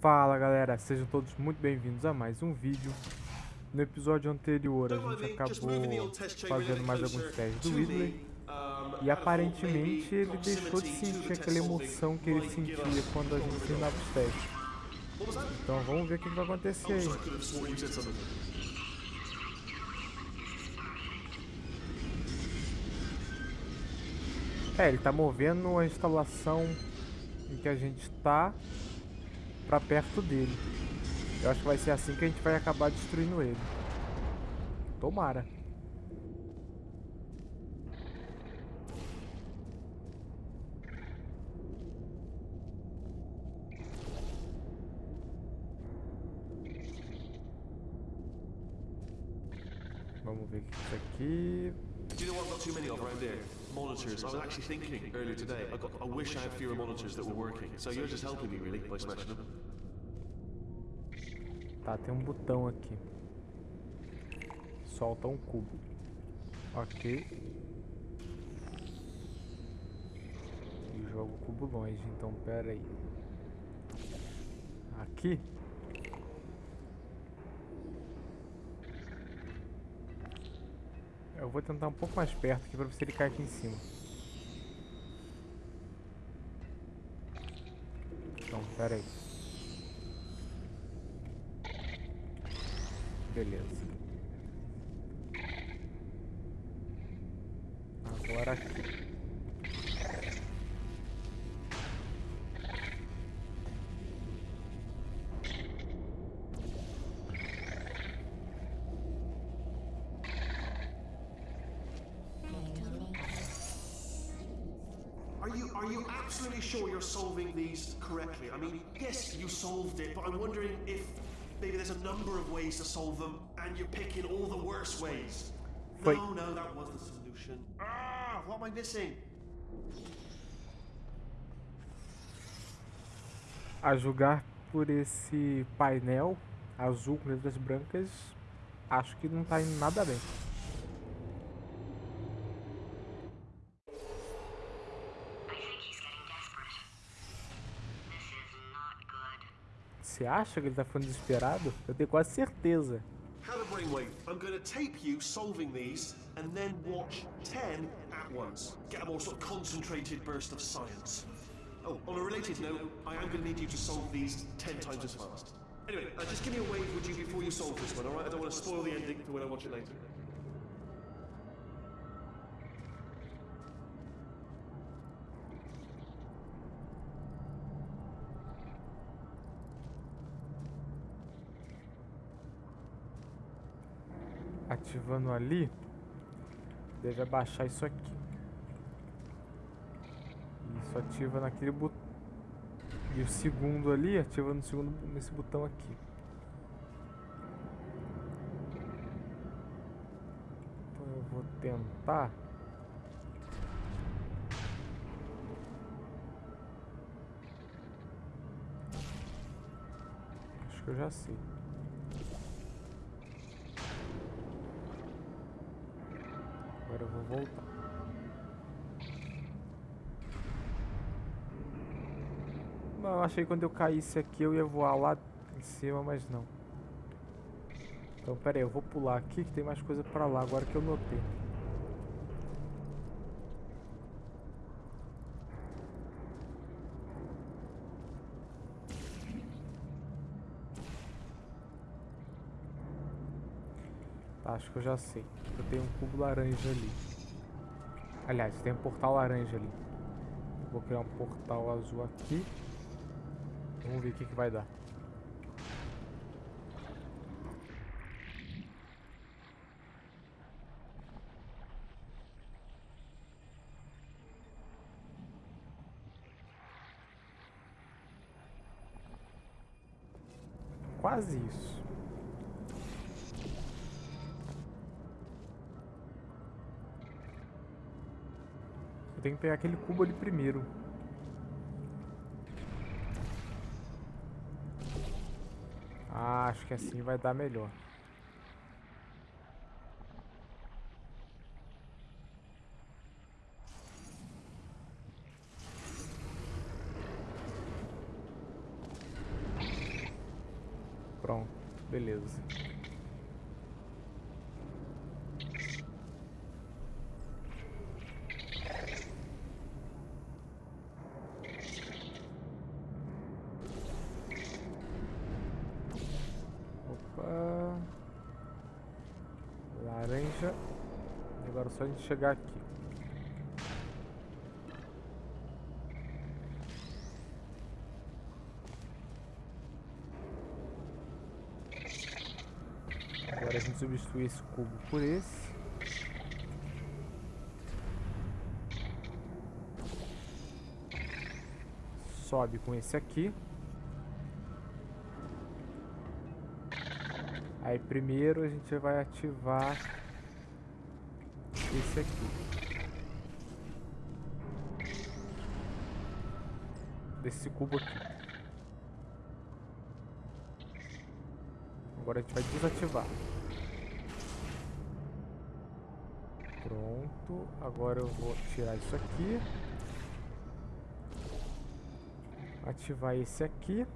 Fala galera, sejam todos muito bem-vindos a mais um vídeo. No episódio anterior a gente acabou fazendo mais alguns testes do Ridley e aparentemente ele deixou de sentir aquela emoção que ele sentia quando a gente terminava os testes. Então vamos ver o que vai acontecer aí. É, ele tá movendo a instalação em que a gente está para perto dele. Eu acho que vai ser assim que a gente vai acabar destruindo ele. Tomara. Vamos ver o que é isso aqui. Monitors. I was actually thinking earlier today, I, got, I wish I had fewer monitors that were working. So you're just helping me really by smashing them. Tá, tem um botão aqui. Solta um cubo. Ok. E joga o cubo longe, então pera aí. Aqui? Eu vou tentar um pouco mais perto aqui pra ver se ele cai aqui em cima. Então, pera aí. Beleza. Agora aqui. Sure you're solving these correctly? I mean, yes, you solved it, but I'm wondering if maybe there's a number of ways to solve them, and you're picking all the worst ways. Wait. No, no, that was the solution. Ah, what am I missing? A julgar por esse painel azul com letras brancas, acho que não tá indo nada bem. I think he's getting desperate. This is not good. Você acha que ele tá ficando desesperado? Eu tenho quase certeza. Hannah Brainwave, I'm going to tape you solving these, and then watch 10 at once. Get a more sort of concentrated burst. Oh, on a related note, I am going to need you to solve these 10 times as fast. Anyway, uh, just give me a wave, would you, before you solve this one, alright? I don't want to spoil the ending for when I watch it later. Ativando ali, deve abaixar isso aqui. Isso ativa naquele botão. E o segundo ali ativa no segundo nesse botão aqui. Então eu vou tentar. Acho que eu já sei. Agora eu vou voltar. Não, eu achei que quando eu caísse aqui eu ia voar lá em cima, mas não. Então, pera aí, eu vou pular aqui que tem mais coisa pra lá, agora que eu notei. Acho que eu já sei. Eu tenho um cubo laranja ali. Aliás, tem um portal laranja ali. Vou criar um portal azul aqui. Vamos ver o que, que vai dar. Quase isso. Tenho que pegar aquele cubo ali primeiro. Ah, acho que assim vai dar melhor. Pronto, beleza. Opa. Laranja. Agora é só a gente chegar aqui. Agora a gente substitui esse cubo por esse. Sobe com esse aqui. Aí primeiro a gente vai ativar esse aqui. Desse cubo aqui. Agora a gente vai desativar. Pronto. Agora eu vou tirar isso aqui. Ativar esse aqui.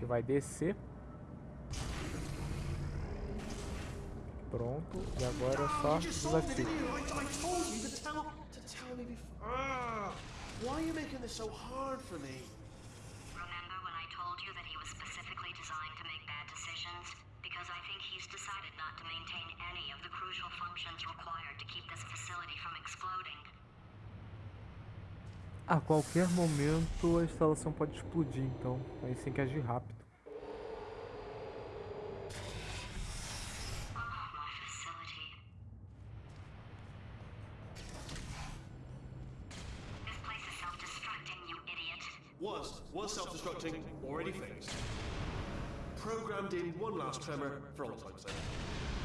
Que vai descer. Pronto. E agora é só desativar. Ah, why are you making this so hard for me? Remember when I told you that he was specifically designed to make bad decisions? Because I think he's decided not to maintain any of the crucial functions required to keep this facility from exploding. A qualquer momento a instalação pode explodir, então a gente tem que agir rápido. Oh, my facility. This place is self-destructing, you idiot. Was, was self-destructing, already fixed. Programmed in one last tremor for all time's sake.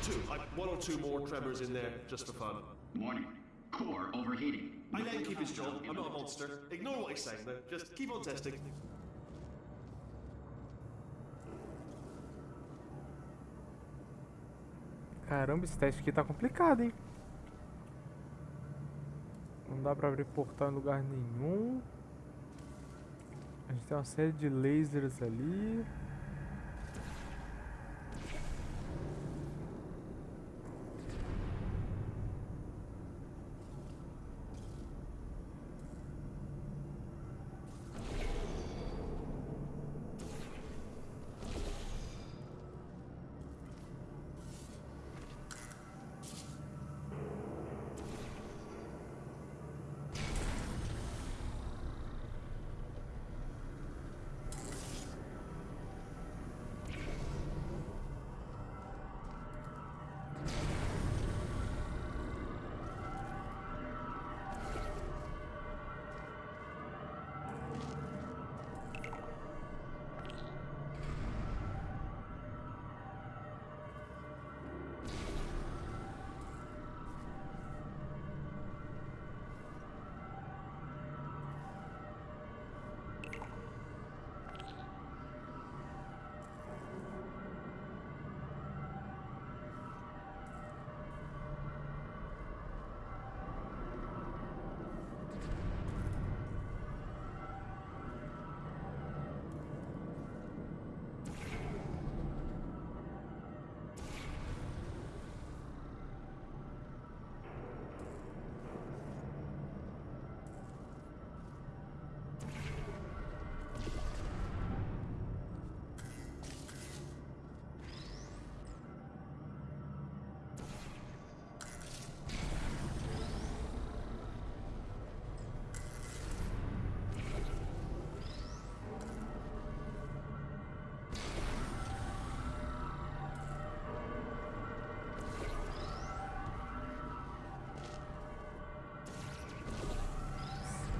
Two, like one or two more tremors in there just for fun. Warning. Core overheating. I let him keep his job, I'm not a monster. Ignore what he's saying though, just keep on testing. Caramba, esse teste aqui tá complicado, hein? Não dá pra abrir portal em lugar nenhum. A gente tem uma série de lasers ali.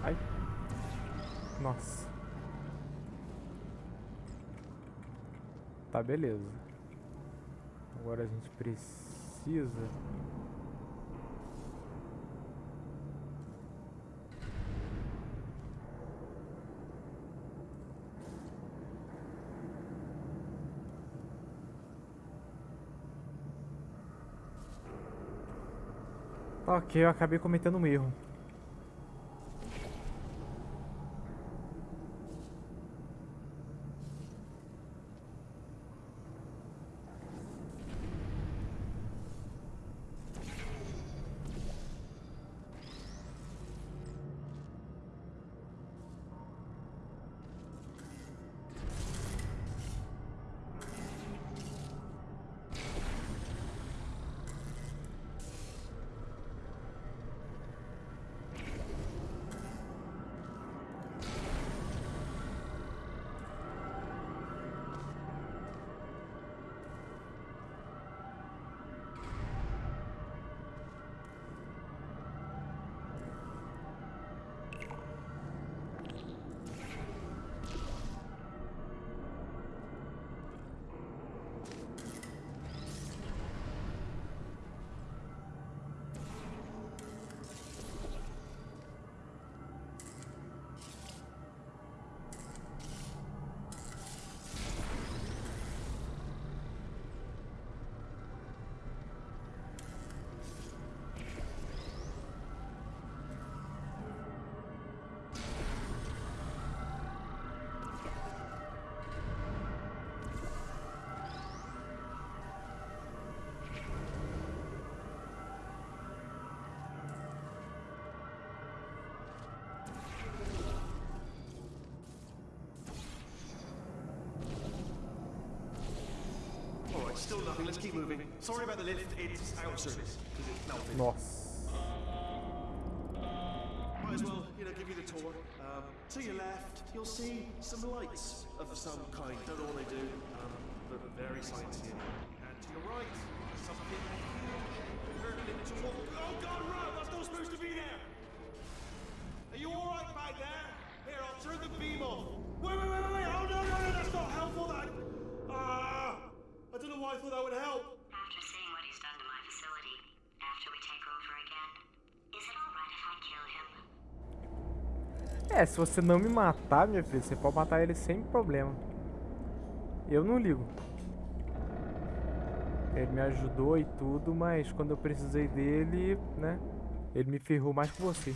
Ai. Nossa. Tá, beleza. Agora a gente precisa... Ok, eu acabei cometendo um erro. Still nothing. Let's keep moving. Sorry about the lift. It's out of service. Because it's melted. Nossa. Might as well, you know, give you the tour. Um, to your left, you'll see some lights of some kind. Don't know what they do, um, but very sciencey. And to your right, something huge. Turned into a... Oh God, run! That's not supposed to be there! Are you alright back there? Here, I'll turn the beam off. Wait, wait, wait, wait, wait! Oh no, no, no, that's not helpful, that... Ah! I I thought that would help. After seeing what he's done to my facility, after we take over again, is it alright if I kill him? É, se você não me matar, minha filha, você pode matar ele sem problema. Eu não ligo. Ele me ajudou e tudo, mas quando eu precisei dele, né? Ele me ferrou mais que você.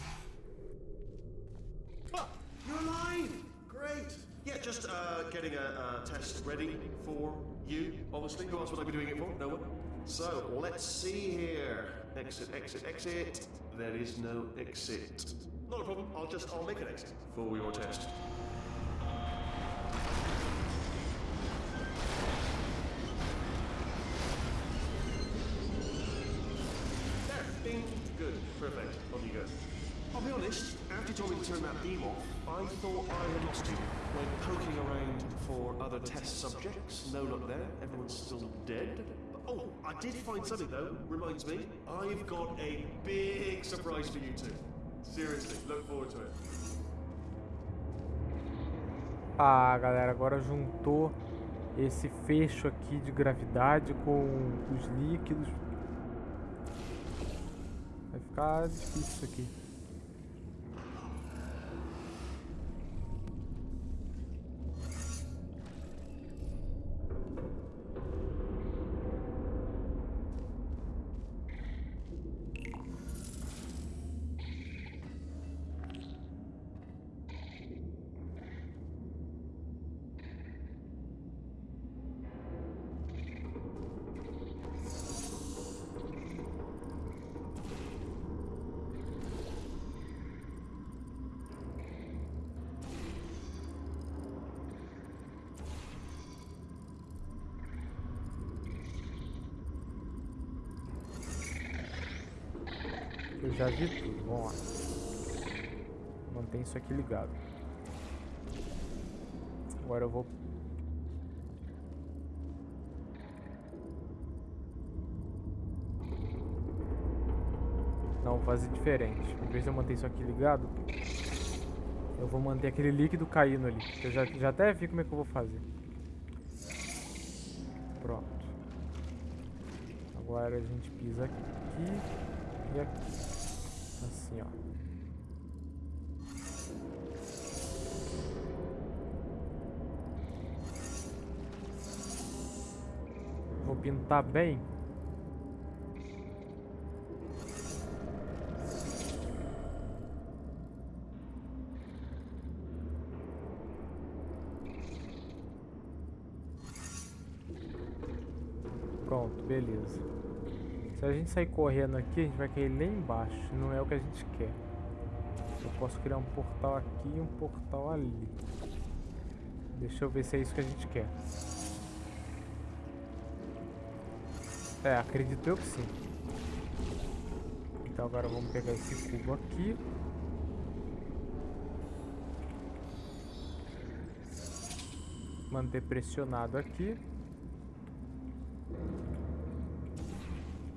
You're alive! Great! Yeah, just uh, getting a, a test ready for you, obviously. Who else would I be doing it for? No one? So, let's see here. Exit, exit, exit. There is no exit. Not a problem. I'll just, I'll make an exit for your test. There, bing, good, perfect, on you go. I'll be honest, after you told me to turn that beam off, I thought I had lost you. Went poking around for other test subjects, no luck there, everyone's still dead. Oh, I did find something though, reminds me, I've got a big surprise for you two. Seriously, look forward to it. Ah, galera, agora juntou esse fecho aqui de gravidade com os líquidos. Vai ficar difícil isso aqui. Já vi tudo, vamos lá. Mantém isso aqui ligado. Agora eu vou... Não, vou fazer diferente. Em vez de eu manter isso aqui ligado, eu vou manter aquele líquido caindo ali. Eu já, já até vi como é que eu vou fazer. Pronto. Agora a gente pisa aqui e aqui. Pintar bem. Pronto, beleza. Se a gente sair correndo aqui, a gente vai cair lá embaixo. Não é o que a gente quer. Eu posso criar um portal aqui e um portal ali. Deixa eu ver se é isso que a gente quer. É, acredito eu que sim. Então agora vamos pegar esse cubo aqui. Manter pressionado aqui.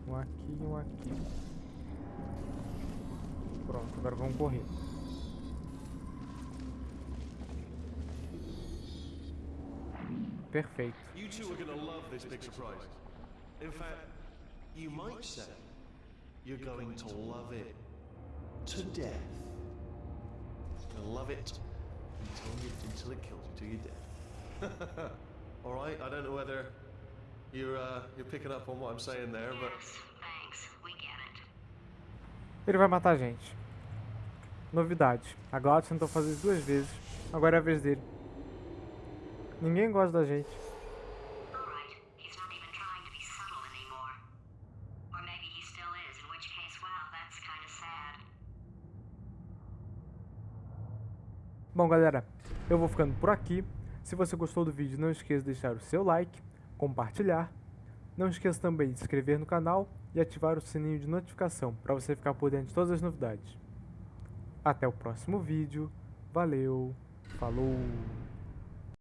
Um aqui e um aqui. Pronto, agora vamos correr. Perfeito. You two are gonna love this. In fact, you might say you're going to love it to death. You'll love it until, you, until it kills you to your death. All right. I don't know whether you're uh, you're picking up on what I'm saying there, but Yes, thanks. We get it. Ele vai matar a gente. Novidade. A Glaucia tentou fazer isso duas vezes. Agora é a vez dele. Ninguém gosta da gente. Alright, he's not even trying to be subtle anymore. Or maybe he still is, in which case, well, that's kinda sad. Bom, galera, eu vou ficando por aqui. Se você gostou do vídeo, não esqueça de deixar o seu like, compartilhar, Não esqueça também de se inscrever no canal e ativar o sininho de notificação para você ficar por dentro de todas as novidades. Até o próximo vídeo, valeu, falou!